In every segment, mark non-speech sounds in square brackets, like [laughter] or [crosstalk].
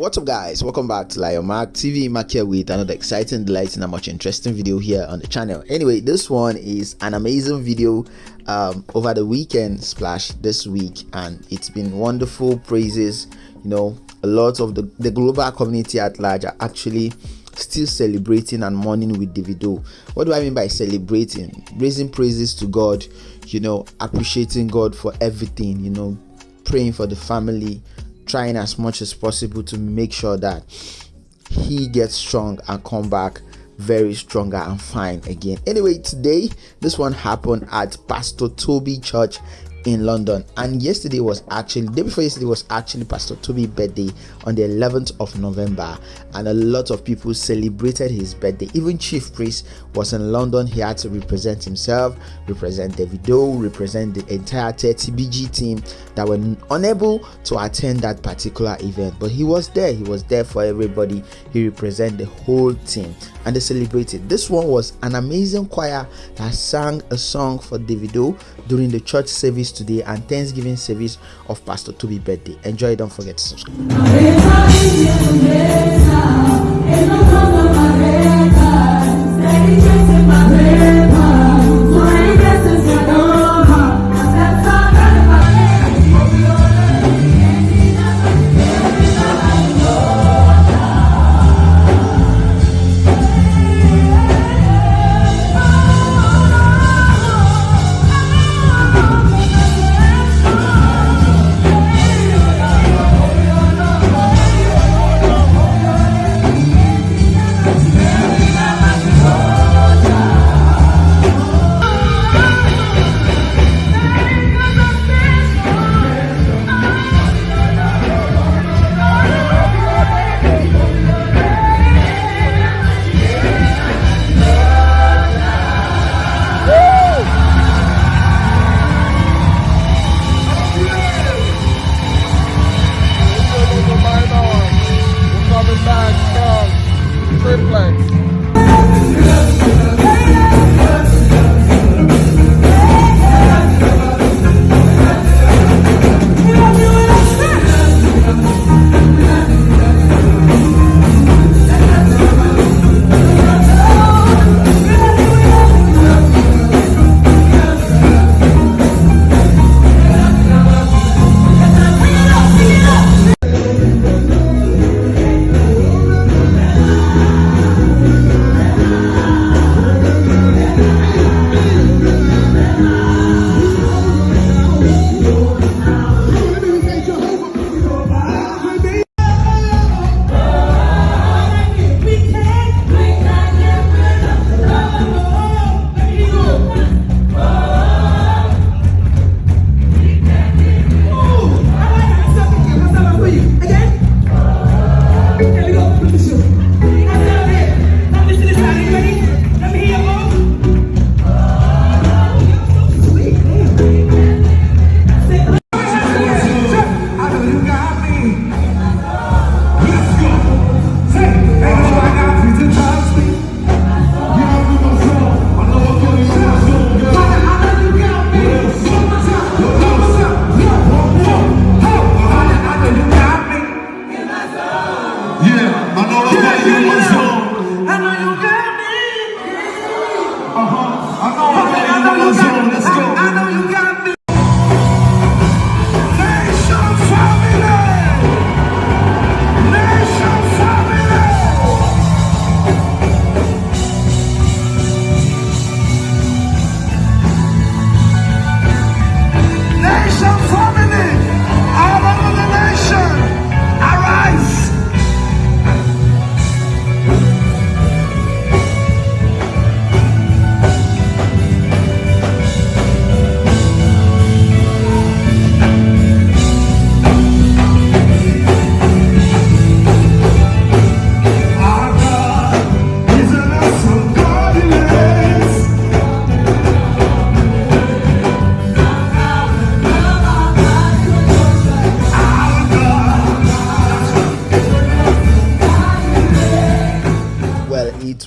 What's up guys, welcome back to Lion Mark TV Mark here with another exciting, delighting and much interesting video here on the channel. Anyway, this one is an amazing video um, over the weekend splash this week and it's been wonderful praises, you know, a lot of the, the global community at large are actually still celebrating and mourning with Davido. What do I mean by celebrating? Raising praises to God, you know, appreciating God for everything, you know, praying for the family, trying as much as possible to make sure that he gets strong and come back very stronger and fine again. Anyway, today this one happened at Pastor Tobi Church in London. And yesterday was actually day before yesterday was actually Pastor Tobi's birthday on the 11th of November, and a lot of people celebrated his birthday. Even Chief Priest was in London. He had to represent himself, represent Davido, represent the entire 30BG team that were unable to attend that particular event. But he was there. He was there for everybody. He represented the whole team, and they celebrated. This one was an amazing choir that sang a song for Davido during the church service service today and Thanksgiving service of Pastor Tobi birthday. Enjoy, don't forget to subscribe.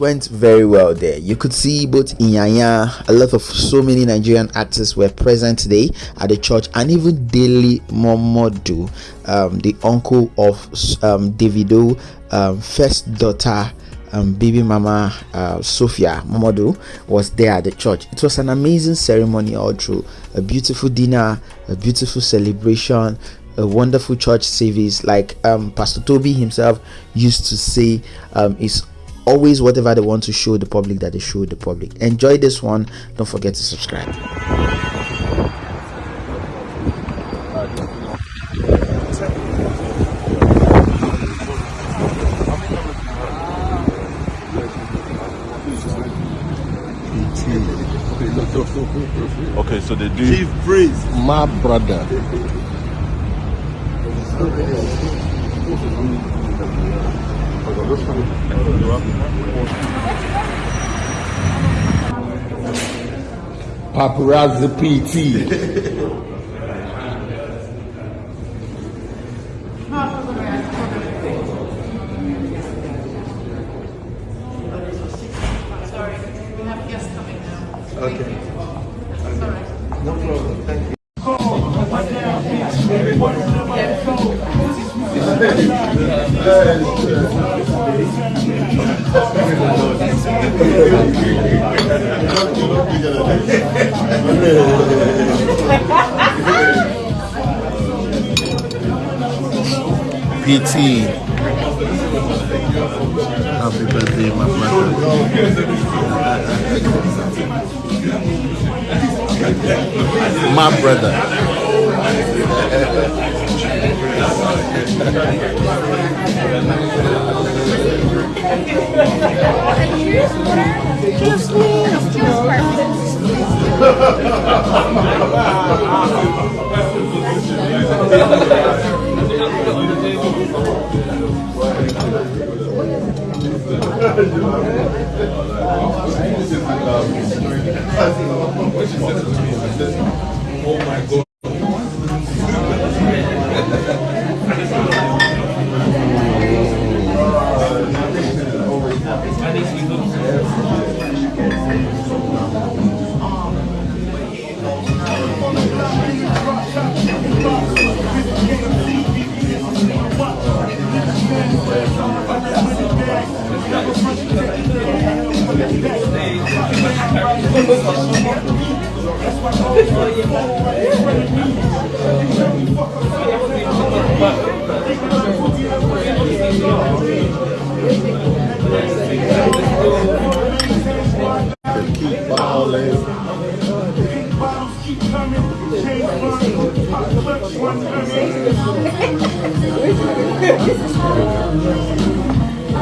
Went very well there. You could see both Iyanya, a lot of so many Nigerian actors were present today at the church, and even Dele Momodu, um, the uncle of um, Davido, um, first daughter um, baby mama uh, Sophia Momodu was there at the church. It was an amazing ceremony all through. A beautiful dinner, a beautiful celebration, a wonderful church service. Like um, Pastor Tobi himself used to say, um, is always whatever they want to show the public that they show the public. Enjoy this one. Don't forget to subscribe. Okay, so they do. Chief Priest. My brother. Paparazzi PT. [laughs] PT. Happy birthday, my brother. my brother. Cheers, please. Oh my god. Keep balling.